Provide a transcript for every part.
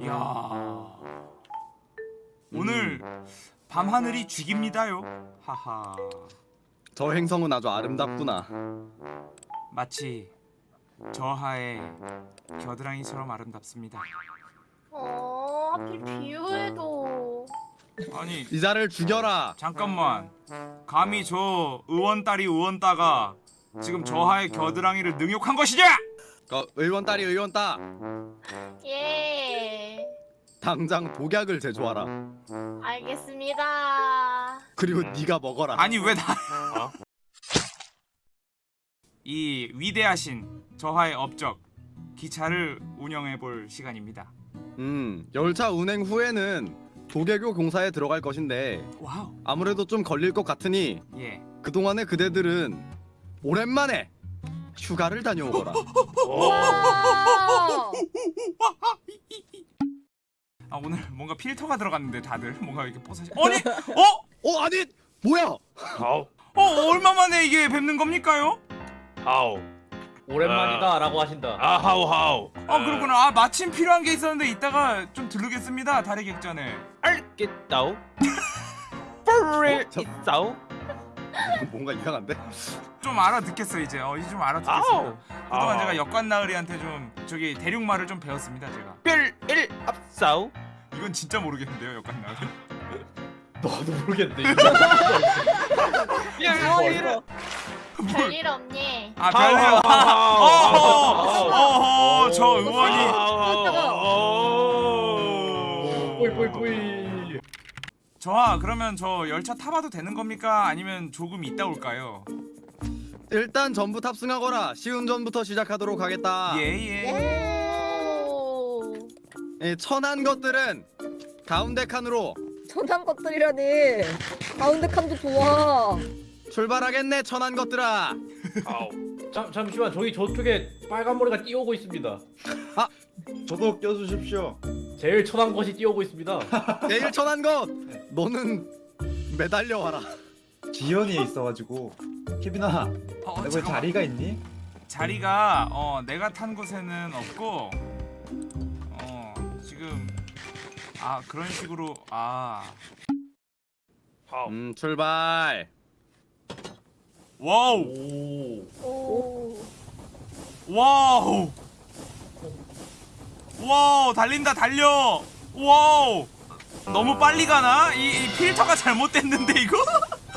이야 오늘 밤하늘이 죽입니다요 하하 저 행성은 아주 아름답구나. 마치 저하의 겨드랑이처럼 아름답습니다 어, 하필 비유해도. 아니 이 자를 죽여라. 잠깐만 감히 저 의원 딸이 의원 따가 지금 저하의 겨드랑이를 능욕한 것이냐 그 의원 딸이 의원 따. 예. 당장 독약을 제조하라. 알겠습니다. 그리고 네가 먹어라. 아니 왜 나? 이 위대하신 저하의 업적 기차를 운영해 볼 시간입니다. 음, 열차 운행 후에는 도개교 공사에 들어갈 것인데 wow. 아무래도 좀 걸릴 것 같으니 예. 그동안의 그대들은 오랜만에 휴가를 다녀오거라. 와. 아 오늘 뭔가 필터가 들어갔는데 다들 뭔가 이렇게 뽀사시. 아니 어? 어 아니 뭐야? 하우 어 얼마 만에 이게 뵙는 겁니까요? 하우 오랜만이다라고 하신다. 아 하우 하우 아 그렇구나. 아 마침 필요한 게 있었는데 이따가 좀 들르겠습니다. 다리 객전에. 알겠다우 뿌리 저- 있다우 뭔가 이상한데? 좀 알아듣겠어 이제. 어 이제 좀 알아듣겠습니다. 그동안 아우. 제가 역관 나으리한테 좀 저기 대륙말을 좀 배웠습니다 제가. 별일 앞싸우 이건 진짜 모르겠는데요 역관 나으리. 너도 모르겠네. 별일 별일 없니? 아 별일. 어허 어허 저 의원이. 뿌이 뿌이 뿌이. 저하 그러면 저 열차 타봐도 되는 겁니까? 아니면 조금 이따 올까요? 일단 전부 탑승하거라. 쉬운 전부터 시작하도록 하겠다. 예예. 오. 예, 천한 것들은 가운데 칸으로 천한 것들이라니 가운데 칸도 좋아 출발하겠네. 천한 것들아. 아우 잠 잠시만 저기 저쪽에 빨간 머리가 뛰어오고 있습니다. 저도 껴주십시오. 제일 천한 것이 뛰어오고 있습니다. 내일 천한 것. 너는 매달려 와라. 지연이에 있어가지고 케빈아, 어, 너. 자리가 있니? 자리가 어 내가 탄 곳에는 없고 어 지금 아 그런 식으로 아 음, 출발. 와우 오. 오. Wow wow 달린다 달려 wow 너무 빨리 가나 이, 이 필터가 잘못됐는데 이거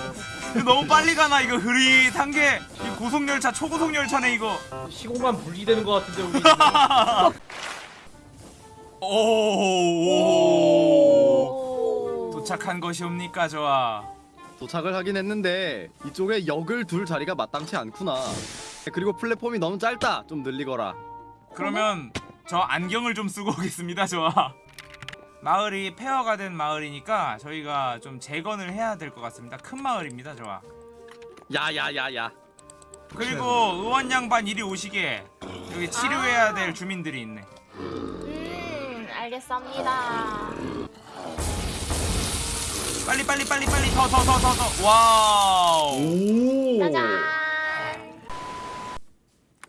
너무 빨리 가나 이거 흐릿한 게 이 고속 열차 초고속 열차네 이거 시공간 분리되는 것 같은데 우리. 오, 오. 도착한 것이옵니까 저아 도착을 하긴 했는데 이쪽에 역을 둘 자리가 마땅치 않구나. 그리고 플랫폼이 너무 짧다. 좀 늘리거라. 그러면 저 안경을 좀 쓰고 오겠습니다 저아 마을이 폐허가 된 마을이니까 저희가 좀 재건을 해야 될 것 같습니다 큰 마을입니다 저아 야야야야. 그리고 의원 양반 이리 오시게 여기 치료해야 될 주민들이 있네 음, 알겠습니다. 빨리 빨리 빨리 빨리 더 더 더 더더 wow 오. 짜잔.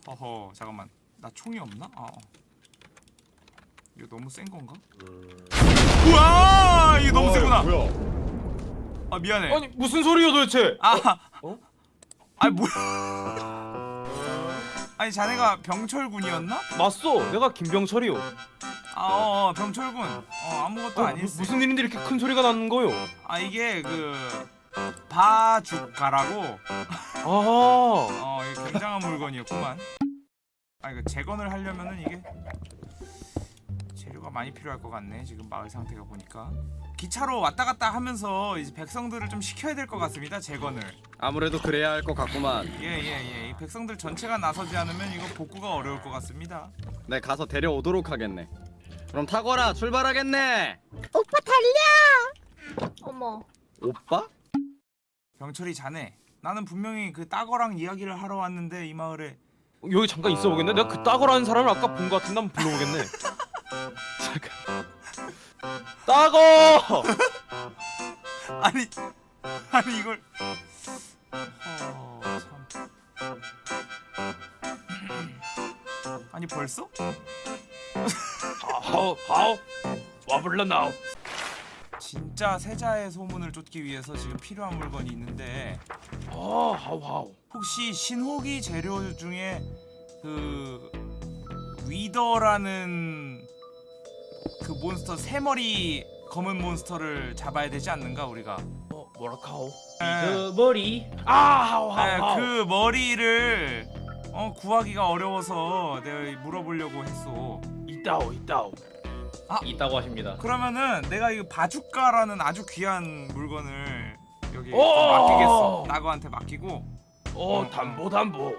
어허 잠깐만 나 총이 없나? 아, 어. 이거 너무 센 건가? 우와 이거 너무 세구나 뭐야? 아 미안해 아니 무슨 소리야 도대체 아, 어? 아니 뭐야? 아니 자네가 병철군이었나? 맞소 내가 김병철이요 아, 어, 어 병철군. 어, 아무것도 어, 아니었어. 무슨 일인데 이렇게 큰 소리가 나는 거요 아 이게 그 바주가라고. 아 어, 이게 굉장한 물건이었구만. 아 이거 재건을 하려면은 이게 재료가 많이 필요할 것 같네. 지금 마을 상태가 보니까. 기차로 왔다 갔다 하면서 이제 백성들을 좀 시켜야 될 것 같습니다. 재건을. 아무래도 그래야 할 것 같구만. 예, 예, 예. 이 백성들 전체가 나서지 않으면 이거 복구가 어려울 것 같습니다. 내 가서 데려오도록 하겠네. 그럼 타거라. 출발하겠네. 오빠 달려 어머. 오빠? 병철이 자네. 나는 분명히 그 따거랑 이야기를 하러 왔는데 이 마을에 여기 잠깐 있어 보겠네 내가 그 따거라는 사람을 아까 본 것 같은데 한번 불러보겠네 잠깐 따거 아니 아니 이걸. 어, 참. 아니 벌써? 하오 하오. 와불러 나오. 진짜 세자의 소문을 쫓기 위해서 지금 필요한 물건이 있는데. 아 하오 하오. 혹시 신호기 재료 중에 그 위더라는 그 몬스터 세 머리 검은 몬스터를 잡아야 되지 않는가 우리가? 어 뭐라카오 네, 그 머리 아 하오 하오 네, 하오 그 머리를 어, 구하기가 어려워서 내가 물어보려고 했어. 이따오 이따오 있다고 하십니다. 그러면은 내가 이 바주카라는 아주 귀한 물건을 여기 오! 맡기겠어. 나그한테 맡기고 어 담보 담보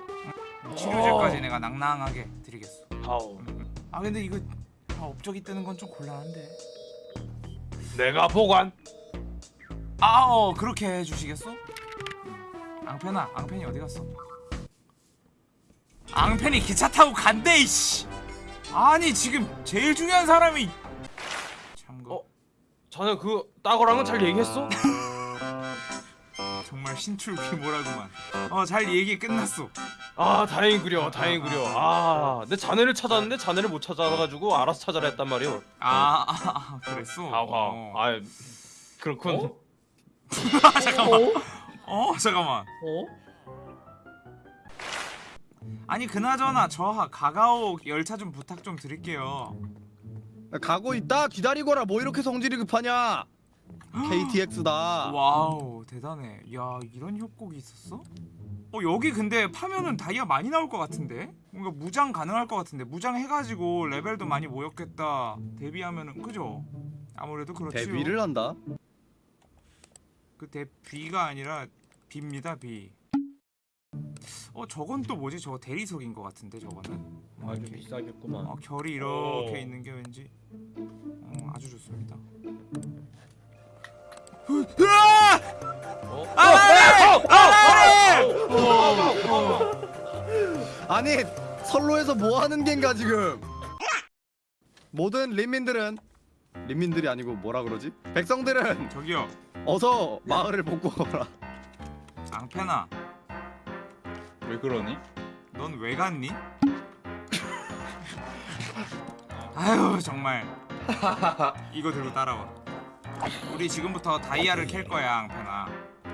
치료제까지 내가 낭낭하게 드리겠어. 하오 아 근데 이거 다 업적이 뜨는 건 좀 곤란한데. 내가 보관 아, 어 그렇게 해주시겠어? 앙펜아, 앙펜이 어디 갔어? 앙펜이 기차 타고 간대 이씨. 아니 지금 제일 중요한 사람이 참고 어? 자네 그 따거랑은 잘 얘기했어? 정말 신출 귀모라구만. 어 잘 얘기 끝났어. 아 다행이구려 다행이구려 아 내 자네를 찾았는데 자네를 못 찾아가지고 알아서 찾아라 했단 말이오 아, 아, 아 그랬어. 하오 어. 아 그렇군 어? 아, 잠깐만. 어 잠깐만. 어? 아니 그나저나 저 가가오 열차 좀 부탁 좀 드릴게요. 가고 있다 기다리거라 뭐 이렇게 성질이 급하냐 KTX다 wow 대단해. 야 이런 협곡이 있었어? 어 여기 근데 파면은 다이아 많이 나올 것 같은데? 뭔가 무장 가능할 것 같은데 무장 해가지고 레벨도 많이 모였겠다. 데뷔하면은 그죠? 아무래도 그렇지요. 데뷔를 한다 그 대비가 아니라 비입니다 비. 어 저건 또 뭐지? 저거 대리석인 것 같은데 저거는. 어, 아주. 비싸겠구만. 어, 결이 이렇게 오. 있는 게 왠지 아니 선로에서 뭐 하는 겐가 지금 모든 린민들은 린민들이 아니고 뭐라 그러지 백성들은 저기요, 어서 마을을 복구 오라 앙페나, 왜 그러니? 넌 왜 갔니? 아유 정말 이거 들고 따라와. 우리 지금부터 다이아를 캘 거야, 앙페나.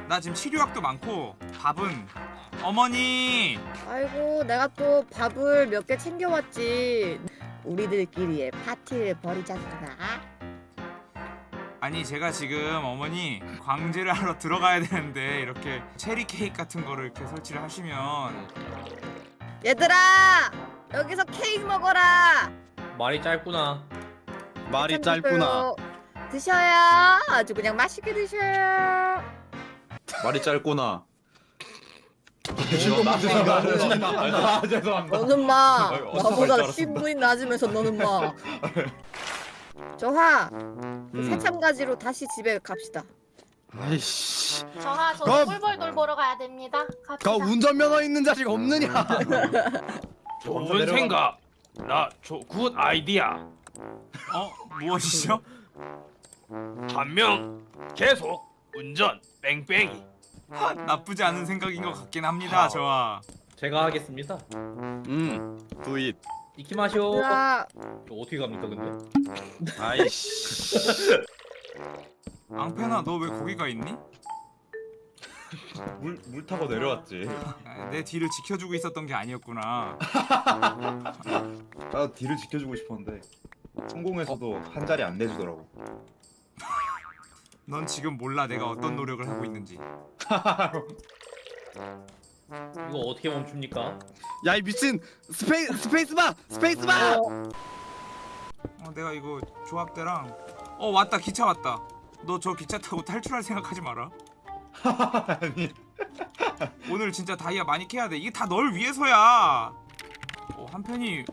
나 지금 치료약도 많고 밥은 어머니. 아이고 내가 또 밥을 몇 개 챙겨왔지. 우리들끼리의 파티를 벌이자꾸나. 아니 제가 지금 어머니 광제를 하러 들어가야 되는데 이렇게 체리 케이크 같은 거를 이렇게 설치를 하시면 얘들아 여기서 케이크 먹어라. 말이 짧구나. 말이 참 짧구나. 드셔야 아주 그냥 맛있게 드셔요. 말이 짧구나. 죄송합니다. 아, 죄송합니다. 너는 마 아유, 나보다 알았습니다. 신분이 낮으면서 너는 마. 저하 음. 새참가지로 다시 집에 갑시다. 아이씨 저하 저 꿀벌돌 보러 가야 됩니다. 갑시다. 가 운전면허 있는 자식 없느냐 좋은 내려가. 생각 나굿 아이디야 어 무엇이죠? 한 명 계속 운전 뺑뺑이 하, 나쁘지 않은 생각인 것 같긴 합니다. 저와 제가 하겠습니다. 음 두잇 이키마쇼. 저 어떻게 갑니까 근데? 아이씨 앙페나 너 왜 거기가 있니? 물, 물 타고 내려왔지. 아, 내 뒤를 지켜주고 있었던 게 아니었구나. 나 뒤를 지켜주고 싶었는데 성공해서도 한 자리 안 내주더라고. 넌 지금 몰라 내가 어떤 노력을 하고 있는지. 이거 어떻게 멈춥니까? 야 이 미친 스페이 스페이스바 스페이스바 어 내가 이거 조합대랑 어 왔다 기차 왔다. 너 저 기차 타고 탈출할 생각하지 마라. 아니 오늘 진짜 다이아 많이 캐야 돼. 이게 다 널 위해서야. 어, 한편이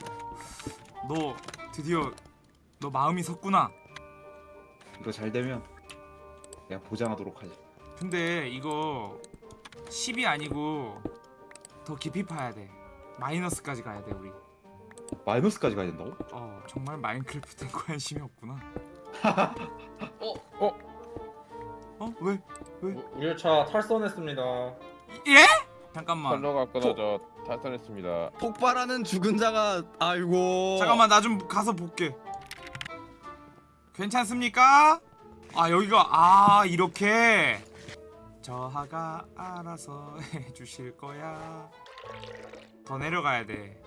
너 드디어 너 마음이 섰구나. 이거 잘 되면 내가 보장하도록 하지. 근데 이거 10이 아니고 더 깊이 파야 돼. 마이너스까지 가야 돼 우리. 마이너스까지 가야 된다고? 어 정말 마인크래프트에 관심이 없구나. 어? 어 왜? 우- 우리 차 탈선했습니다. 예? 잠깐만. 선로가 끊어져 탈선했습니다. 폭발하는 죽은 자가 아이고 잠깐만 나 좀 가서 볼게. 괜찮습니까? 아 여기가 아 이렇게. 저하가 알아서 해주실 거야. 더 내려가야 돼.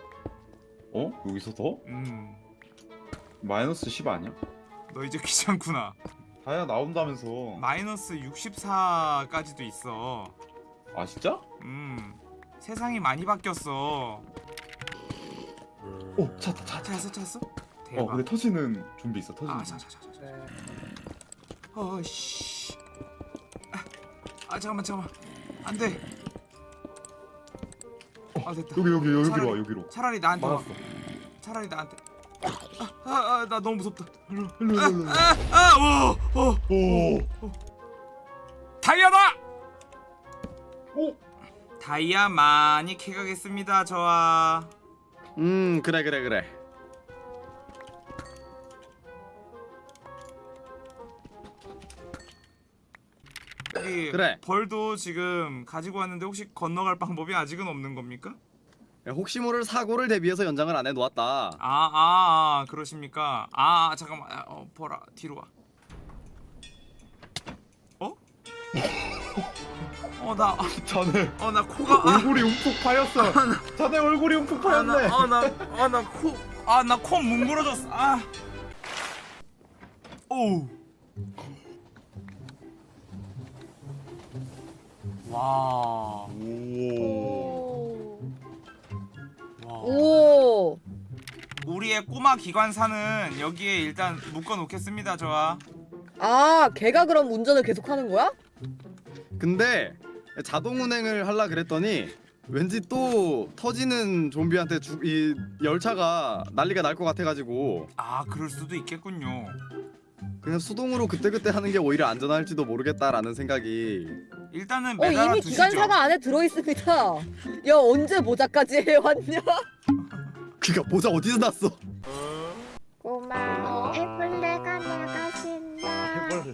어? 여기서 더? 음, 마이너스 10 아니야? 너 이제 귀찮구나. 다야 나온다면서. 마이너스 64까지도 있어. 아 진짜? 음. 세상이 많이 바뀌었어. 오 찾다 찾다. 찾았어 찾았어? 어 대박. 근데 터지는 좀비 있어 터지는 아, 자, 자, 자, 자. 어 씨. 아, 아, 잠깐만, 잠깐만. 안 돼. 아, 됐다. 여기 여기 여기로 차라리- 와 여기로 차라리 나한테 와. 막았어. 차라리 나한테. 아, 아, 아, 나 너무 무섭다. 일로 일로 아, 일로 아, 아, 오, 오. 오 다이아다. 오! 다이아 많이 캐가겠습니다, 저와. 음 그래 그래 그래 여기 그래. 벌도 지금 가지고 왔는데 혹시 건너갈 방법이 아직은 없는 겁니까? 혹시 모를 사고를 대비해서 연장을 안 해놓았다 아, 아, 아 그러십니까? 아, 아, 잠깐만. 아, 어, 보라. 뒤로 와. 어? 어, 나, 자네 어, 나 코가, 아, 얼굴이 움푹 파였어 자네 얼굴이 움푹 아, 나, 파였네 아, 나, 아, 나 코, 아, 나 코 뭉그러졌어. 아. 오. 와. 오 와. 오. 우리의 꼬마 기관사는 여기에 일단 묶어 놓겠습니다, 저와. 아, 걔가 그럼 운전을 계속 하는 거야? 근데 자동 운행을 하려 그랬더니 왠지 또 터지는 좀비한테 주, 이 열차가 난리가 날 것 같아가지고 아, 그럴 수도 있겠군요. 그냥 수동으로 그때그때 하는 게 오히려 안전할지도 모르겠다라는 생각이 일단은 어, 매달아 이미 두시죠. 기관사가 안에 들어 있습니다. 야, 언제 모자까지 해왔냐? 그니까 모자 어디서 났어 꼬마 애벌레가 나가신다.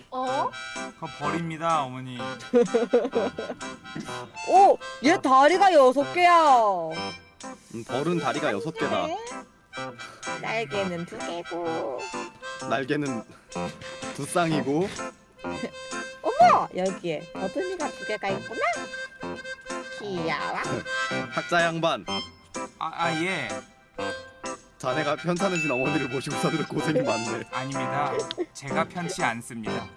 어? 그거 버립니다, 어머니. 오, 얘 다리가 여섯 개야. 음, 벌은 다리가 여섯 개다 날개는 두 개고. 날개는 두 쌍이고 어머, 여기에 버둥이가 두 개가 있구나. 귀여워. 학자 양반 아, 아 예. 자네가 편찮으신 어머니를 모시고 사느라 고생이 많네 아닙니다. 제가 편치 않습니다.